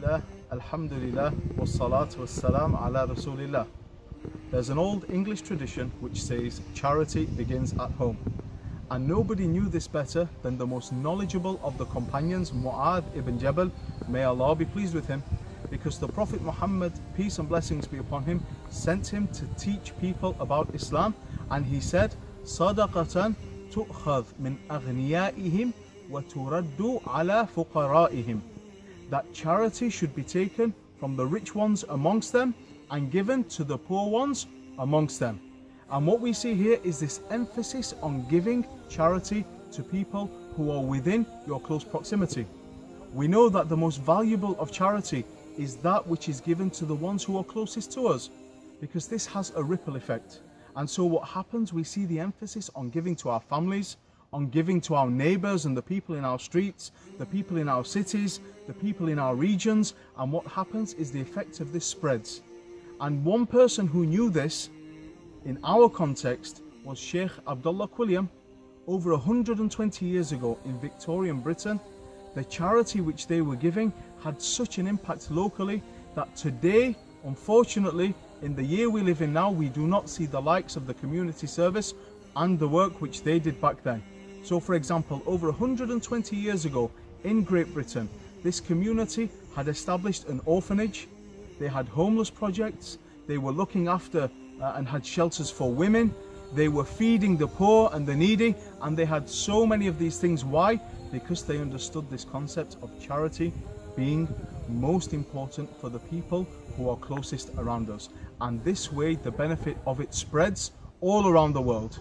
Bismillah, Alhamdulillah, wassalatu wassalam ala Rasulillah. There's an old English tradition which says charity begins at home. And nobody knew this better than the most knowledgeable of the companions, Mu'adh ibn Jabal, may Allah be pleased with him, because the Prophet Muhammad, peace and blessings be upon him, sent him to teach people about Islam. And he said, صدقة تؤخذ من أغنيائهم وترد على فقرائهم that charity should be taken from the rich ones amongst them and given to the poor ones amongst them. And what we see here is this emphasis on giving charity to people who are within your close proximity. We know that the most valuable of charity is that which is given to the ones who are closest to us because this has a ripple effect. And so what happens, we see the emphasis on giving to our families, on giving to our neighbours and the people in our streets, the people in our cities, the people in our regions. And what happens is the effect of this spreads. And one person who knew this in our context was Sheikh Abdullah Quilliam over 120 years ago in Victorian Britain. The charity which they were giving had such an impact locally that today, unfortunately, in the year we live in now, we do not see the likes of the community service and the work which they did back then. So for example, over 120 years ago in Great Britain, this community had established an orphanage, they had homeless projects, they were looking after uh, and had shelters for women, they were feeding the poor and the needy, and they had so many of these things. Why? Because they understood this concept of charity being most important for the people who are closest around us. And this way, the benefit of it spreads all around the world.